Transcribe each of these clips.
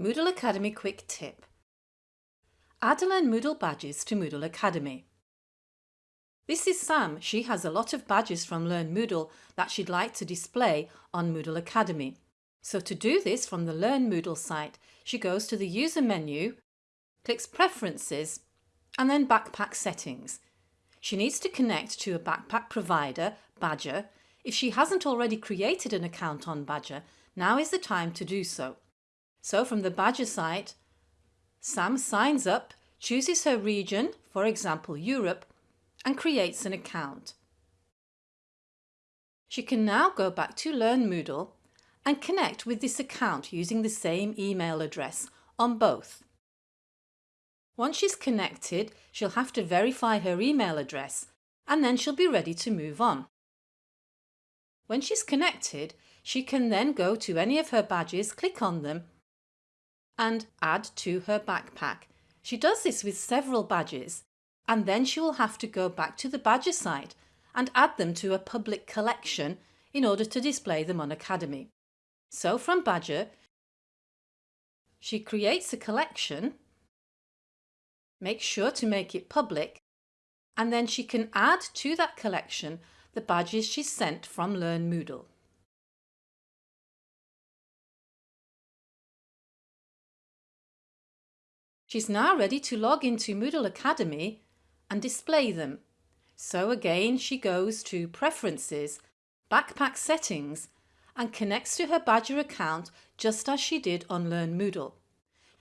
Moodle Academy Quick Tip Add Learn Moodle badges to Moodle Academy. This is Sam. She has a lot of badges from Learn Moodle that she'd like to display on Moodle Academy. So to do this from the Learn Moodle site, she goes to the User menu, clicks Preferences and then Backpack Settings. She needs to connect to a backpack provider, Badgr. If she hasn't already created an account on Badgr, now is the time to do so. So from the Badgr site, Sam signs up, chooses her region, for example Europe, and creates an account. She can now go back to Learn Moodle and connect with this account using the same email address on both. Once she's connected, she'll have to verify her email address and then she'll be ready to move on. When she's connected, she can then go to any of her badges, click on them and add to her backpack. She does this with several badges and then she will have to go back to the Badgr site and add them to a public collection in order to display them on Academy. So from Badgr, she creates a collection, makes sure to make it public, and then she can add to that collection the badges she sent from Learn Moodle. She's now ready to log into Moodle Academy and display them. So again she goes to Preferences, Backpack Settings and connects to her Badgr account just as she did on Learn Moodle.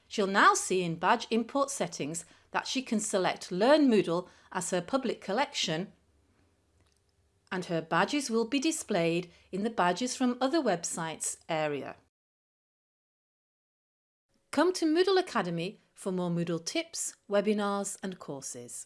She'll now see in Badge Import Settings that she can select Learn Moodle as her public collection and her badges will be displayed in the Badges from other websites area. Come to Moodle Academy for more Moodle tips, webinars and courses.